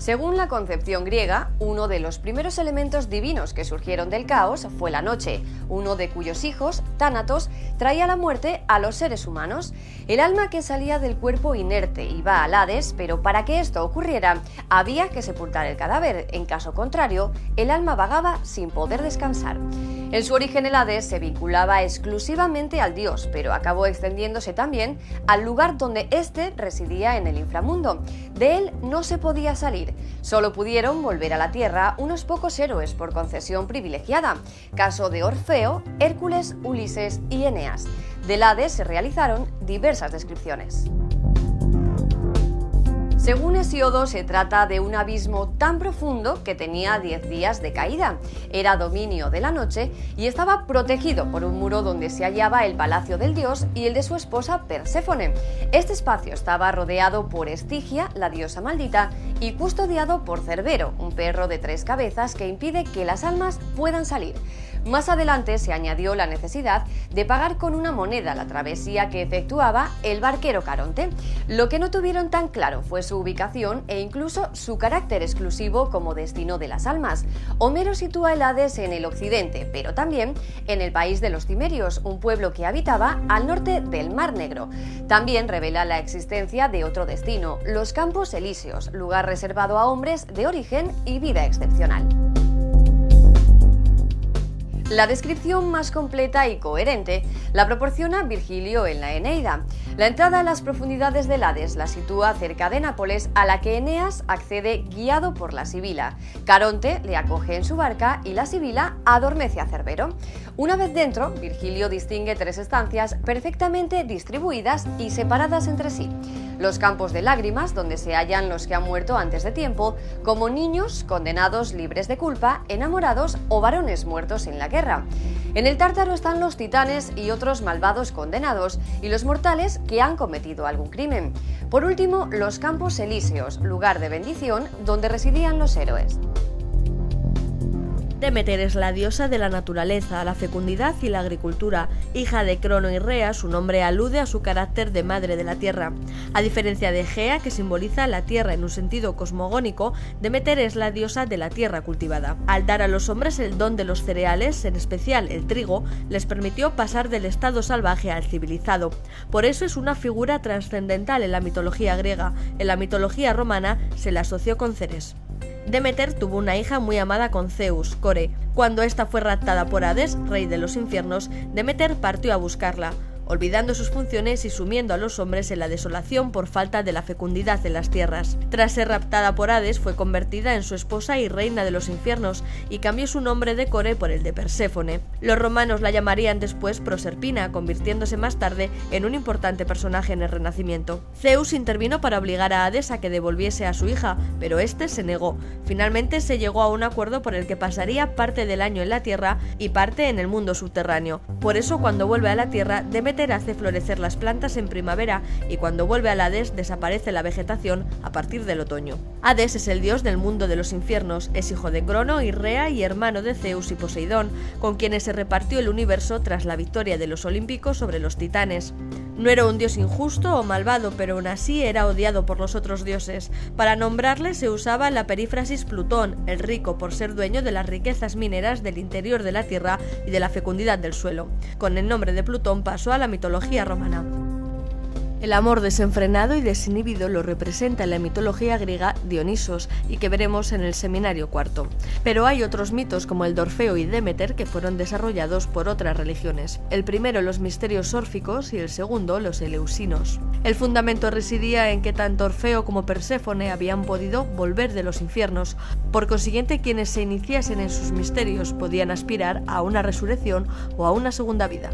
Según la concepción griega, uno de los primeros elementos divinos que surgieron del caos fue la noche, uno de cuyos hijos, Tánatos, traía la muerte a los seres humanos. El alma que salía del cuerpo inerte iba al Hades, pero para que esto ocurriera había que sepultar el cadáver, en caso contrario, el alma vagaba sin poder descansar. En su origen el Hades se vinculaba exclusivamente al dios, pero acabó extendiéndose también al lugar donde éste residía en el inframundo. De él no se podía salir, solo pudieron volver a la tierra unos pocos héroes por concesión privilegiada, caso de Orfeo, Hércules, Ulises y Eneas. Del Hades se realizaron diversas descripciones. Según Hesiodo, se trata de un abismo tan profundo que tenía 10 días de caída. Era dominio de la noche y estaba protegido por un muro donde se hallaba el palacio del dios y el de su esposa Perséfone. Este espacio estaba rodeado por Estigia, la diosa maldita, y custodiado por Cerbero, un perro de tres cabezas que impide que las almas puedan salir. Más adelante se añadió la necesidad de pagar con una moneda la travesía que efectuaba el barquero Caronte. Lo que no tuvieron tan claro fue su ubicación e incluso su carácter exclusivo como destino de las almas. Homero sitúa el Hades en el occidente, pero también en el país de los Cimerios, un pueblo que habitaba al norte del Mar Negro. También revela la existencia de otro destino, los Campos Elíseos, lugar reservado a hombres de origen y vida excepcional. La descripción más completa y coherente la proporciona Virgilio en la Eneida. La entrada a las profundidades del Hades la sitúa cerca de Nápoles, a la que Eneas accede guiado por la Sibila. Caronte le acoge en su barca y la Sibila adormece a Cerbero. Una vez dentro, Virgilio distingue tres estancias perfectamente distribuidas y separadas entre sí los campos de lágrimas, donde se hallan los que han muerto antes de tiempo, como niños condenados libres de culpa, enamorados o varones muertos en la guerra. En el Tártaro están los titanes y otros malvados condenados, y los mortales que han cometido algún crimen. Por último, los campos elíseos, lugar de bendición donde residían los héroes. Demeter es la diosa de la naturaleza, la fecundidad y la agricultura. Hija de Crono y Rea, su nombre alude a su carácter de madre de la tierra. A diferencia de Gea, que simboliza la tierra en un sentido cosmogónico, Demeter es la diosa de la tierra cultivada. Al dar a los hombres el don de los cereales, en especial el trigo, les permitió pasar del estado salvaje al civilizado. Por eso es una figura trascendental en la mitología griega. En la mitología romana se la asoció con Ceres. Demeter tuvo una hija muy amada con Zeus, Core. Cuando ésta fue raptada por Hades, rey de los infiernos, Demeter partió a buscarla olvidando sus funciones y sumiendo a los hombres en la desolación por falta de la fecundidad de las tierras. Tras ser raptada por Hades, fue convertida en su esposa y reina de los infiernos, y cambió su nombre de Core por el de Perséfone. Los romanos la llamarían después Proserpina, convirtiéndose más tarde en un importante personaje en el Renacimiento. Zeus intervino para obligar a Hades a que devolviese a su hija, pero este se negó. Finalmente se llegó a un acuerdo por el que pasaría parte del año en la tierra y parte en el mundo subterráneo. Por eso, cuando vuelve a la tierra, Demeter hace florecer las plantas en primavera y cuando vuelve al Hades desaparece la vegetación a partir del otoño. Hades es el dios del mundo de los infiernos, es hijo de Crono y Rea y hermano de Zeus y Poseidón, con quienes se repartió el universo tras la victoria de los olímpicos sobre los titanes. No era un dios injusto o malvado, pero aún así era odiado por los otros dioses. Para nombrarle se usaba la perífrasis Plutón, el rico por ser dueño de las riquezas mineras del interior de la Tierra y de la fecundidad del suelo. Con el nombre de Plutón pasó a la mitología romana. El amor desenfrenado y desinhibido lo representa en la mitología griega Dionisos y que veremos en el seminario cuarto. Pero hay otros mitos como el de Orfeo y Demeter que fueron desarrollados por otras religiones. El primero los misterios órficos y el segundo los eleusinos. El fundamento residía en que tanto Orfeo como Perséfone habían podido volver de los infiernos. Por consiguiente, quienes se iniciasen en sus misterios podían aspirar a una resurrección o a una segunda vida.